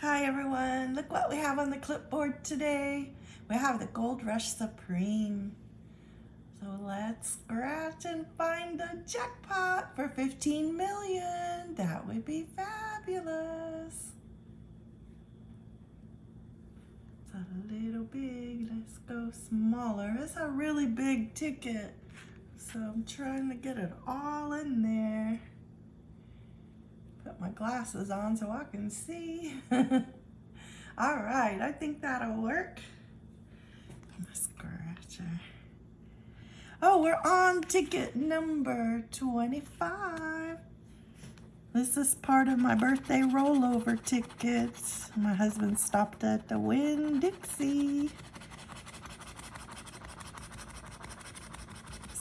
Hi everyone, look what we have on the clipboard today. We have the Gold Rush Supreme. So let's scratch and find the jackpot for 15 million. That would be fabulous. It's a little big, let's go smaller. It's a really big ticket. So I'm trying to get it all in there my glasses on so I can see. All right, I think that'll work. My scratcher. Oh, we're on ticket number 25. This is part of my birthday rollover tickets. My husband stopped at the Winn-Dixie.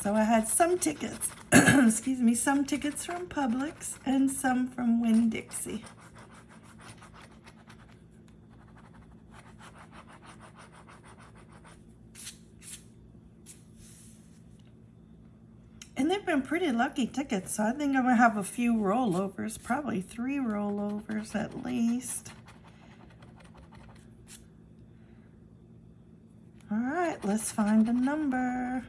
So I had some tickets excuse me, some tickets from Publix and some from Winn-Dixie. And they've been pretty lucky tickets, so I think I'm gonna have a few rollovers, probably three rollovers at least. All right, let's find a number.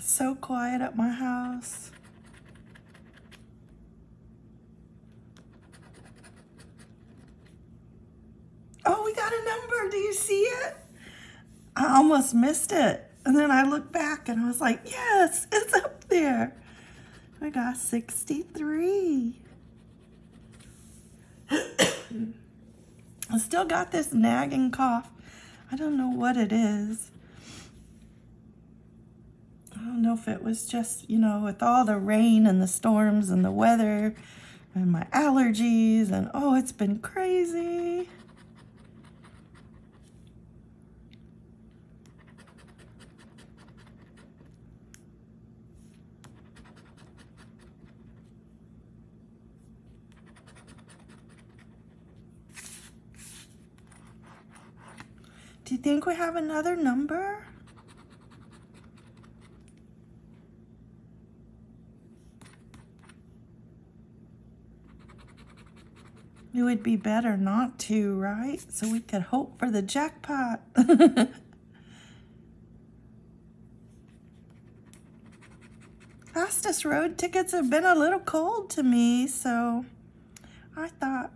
So quiet at my house. Oh, we got a number. Do you see it? I almost missed it. And then I looked back and I was like, yes, it's up there. I got 63. I still got this nagging cough. I don't know what it is. I don't know if it was just, you know, with all the rain and the storms and the weather and my allergies and oh, it's been crazy. Do you think we have another number? It would be better not to, right? So we could hope for the jackpot. Fastest road tickets have been a little cold to me, so I thought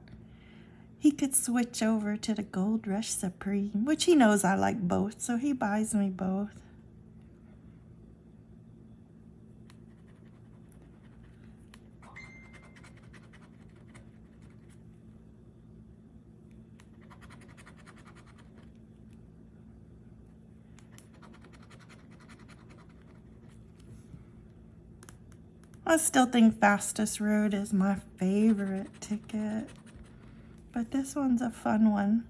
he could switch over to the Gold Rush Supreme, which he knows I like both, so he buys me both. I still think Fastest Road is my favorite ticket. But this one's a fun one.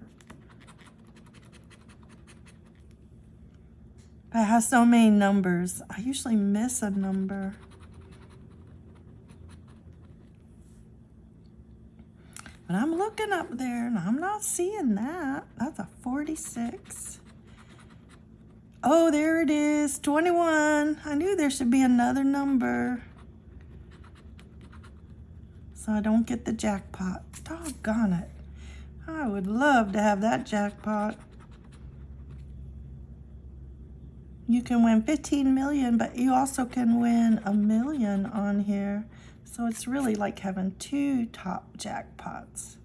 It has so many numbers. I usually miss a number. But I'm looking up there and I'm not seeing that. That's a 46. Oh, there it is, 21. I knew there should be another number so I don't get the jackpot. Doggone it. I would love to have that jackpot. You can win 15 million, but you also can win a million on here. So it's really like having two top jackpots.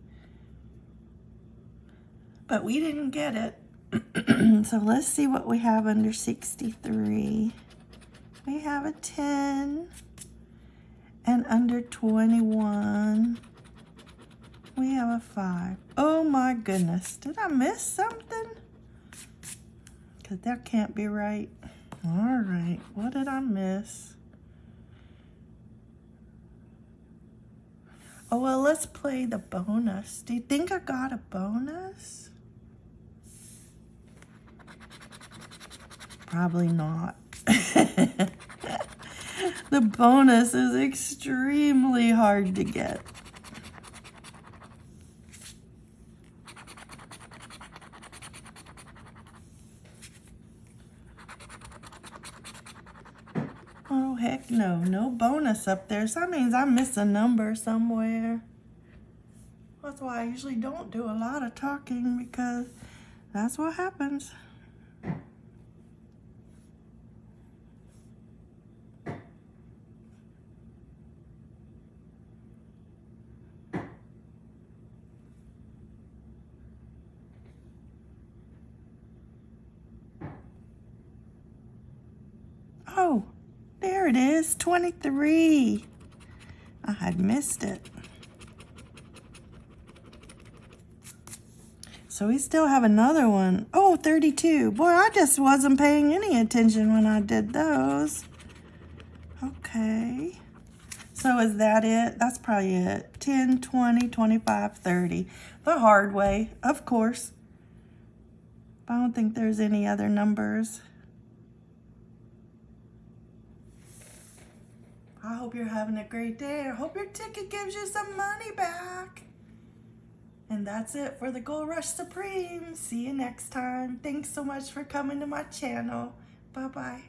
But we didn't get it. so let's see what we have under 63. We have a 10 and under 21, we have a 5. Oh my goodness, did I miss something? Because that can't be right. All right, what did I miss? Oh, well, let's play the bonus. Do you think I got a bonus? Probably not. the bonus is extremely hard to get. Oh, heck no. No bonus up there. So that means I missed a number somewhere. That's why I usually don't do a lot of talking because that's what happens. Oh, there it is, 23. I had missed it. So we still have another one. Oh, 32. Boy, I just wasn't paying any attention when I did those. Okay. So is that it? That's probably it. 10, 20, 25, 30. The hard way, of course. I don't think there's any other numbers. I hope you're having a great day. I hope your ticket gives you some money back. And that's it for the Gold Rush Supreme. See you next time. Thanks so much for coming to my channel. Bye-bye.